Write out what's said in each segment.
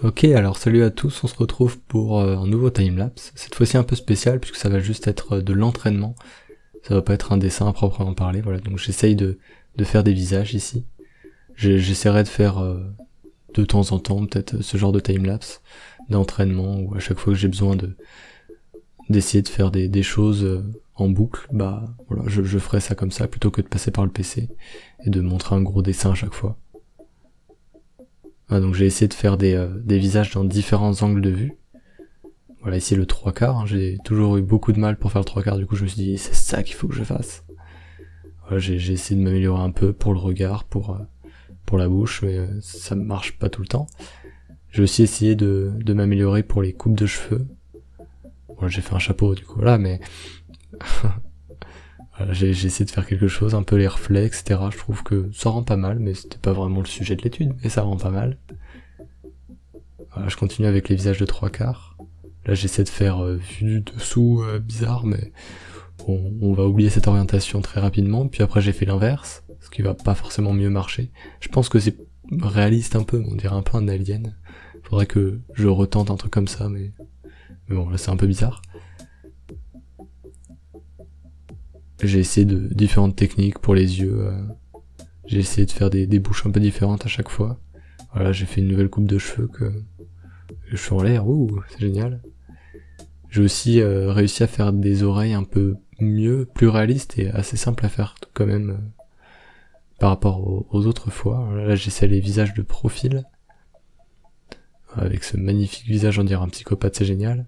Ok, alors salut à tous, on se retrouve pour euh, un nouveau timelapse. Cette fois-ci un peu spécial puisque ça va juste être euh, de l'entraînement. Ça va pas être un dessin à proprement parler, voilà. Donc j'essaye de, de faire des visages ici. J'essaierai de faire euh, de temps en temps peut-être ce genre de timelapse d'entraînement où à chaque fois que j'ai besoin de d'essayer de faire des, des choses en boucle, bah voilà, je, je ferai ça comme ça plutôt que de passer par le PC et de montrer un gros dessin à chaque fois. Ah, donc j'ai essayé de faire des, euh, des, visages dans différents angles de vue. Voilà, ici le trois quarts, hein. j'ai toujours eu beaucoup de mal pour faire le trois quarts, du coup je me suis dit c'est ça qu'il faut que je fasse. Voilà, j'ai essayé de m'améliorer un peu pour le regard, pour, euh, pour la bouche, mais euh, ça marche pas tout le temps. J'ai aussi essayé de, de m'améliorer pour les coupes de cheveux. Voilà, j'ai fait un chapeau du coup, voilà, mais j'ai essayé de faire quelque chose, un peu les reflets, etc. Je trouve que ça rend pas mal, mais c'était pas vraiment le sujet de l'étude, mais ça rend pas mal. Voilà, je continue avec les visages de trois quarts. Là j'essaie de faire euh, vue dessous euh, bizarre, mais on, va oublier cette orientation très rapidement. Puis après j'ai fait l'inverse, ce qui va pas forcément mieux marcher. Je pense que c'est réaliste un peu, on dirait un peu un alien. Faudrait que je retente un truc comme ça, mais, mais bon là c'est un peu bizarre. J'ai essayé de différentes techniques pour les yeux. Euh. j'ai essayé de faire des, bouches un peu différentes à chaque fois. Voilà, j'ai fait une nouvelle coupe de cheveux que je suis en l'air, ouh, c'est génial. J'ai aussi euh, réussi à faire des oreilles un peu mieux, plus réalistes et assez simples à faire quand même euh, par rapport aux, autres fois. Là, j'essaie les visages de profil. Avec ce magnifique visage, on dirait un psychopathe, c'est génial.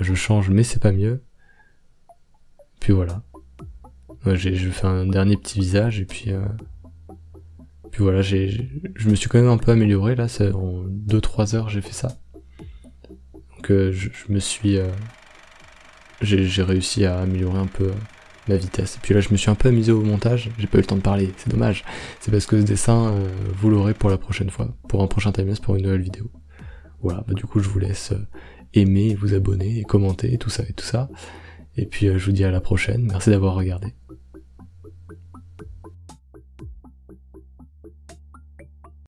Je change, mais c'est pas mieux. Puis voilà. j'ai fait un dernier petit visage et puis... Euh, puis voilà, je me suis quand même un peu amélioré là, en 2-3 heures j'ai fait ça. Donc euh, je, me suis... Euh, j'ai réussi à améliorer un peu la vitesse. Et puis là je me suis un peu amusé au montage, j'ai pas eu le temps de parler, c'est dommage. C'est parce que ce dessin, vous l'aurez pour la prochaine fois, pour un prochain timelapse, pour une nouvelle vidéo. Voilà, bah du coup je vous laisse aimer, vous abonner et commenter, tout ça et tout ça. Et puis euh, je vous dis à la prochaine, merci d'avoir regardé.